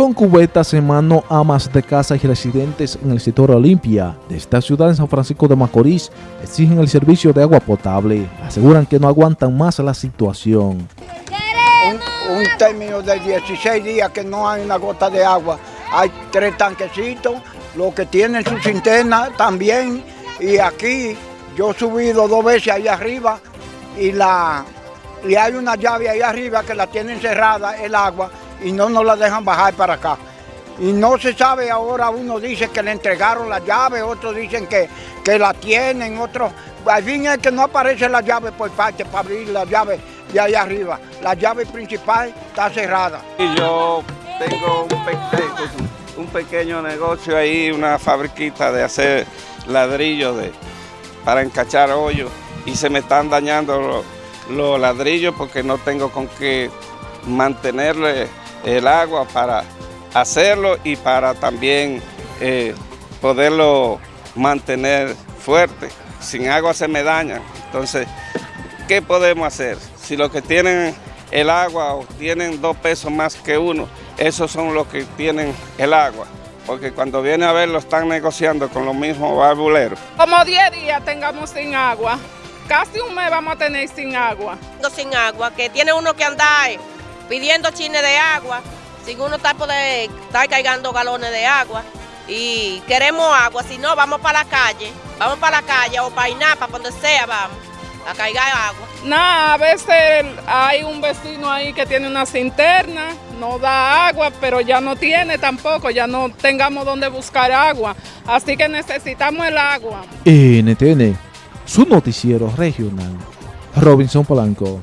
Con cubetas en mano, amas de casa y residentes en el sector Olimpia de esta ciudad de San Francisco de Macorís exigen el servicio de agua potable. Aseguran que no aguantan más la situación. Un, término de 16 días que no hay una gota de agua. Hay tres tanquecitos, los que tienen su cisterna también. Y aquí yo he subido dos veces ahí arriba y, la, y hay una llave ahí arriba que la tienen cerrada el agua y no nos la dejan bajar para acá. Y no se sabe ahora, uno dice que le entregaron la llave, otros dicen que, que la tienen, otros... Al fin es que no aparece la llave por parte para abrir la llave de ahí arriba. La llave principal está cerrada. Y yo tengo un, pequeño, un pequeño negocio ahí, una fabriquita de hacer ladrillos de, para encachar hoyos y se me están dañando los ladrillos porque no tengo con qué mantenerle el agua para hacerlo y para también eh, poderlo mantener fuerte. Sin agua se me daña. Entonces, ¿qué podemos hacer? Si los que tienen el agua o tienen dos pesos más que uno, esos son los que tienen el agua. Porque cuando viene a ver lo están negociando con los mismos barbuleros. Como 10 días tengamos sin agua. Casi un mes vamos a tener sin agua. Sin agua, que tiene uno que andar pidiendo chines de agua, sin uno estar, poder, estar cargando galones de agua. Y queremos agua, si no, vamos para la calle, vamos para la calle o para Inapa, para donde sea, vamos a cargar agua. Nada, a veces hay un vecino ahí que tiene una cinterna, no da agua, pero ya no tiene tampoco, ya no tengamos donde buscar agua. Así que necesitamos el agua. NTN, su noticiero regional. Robinson Polanco.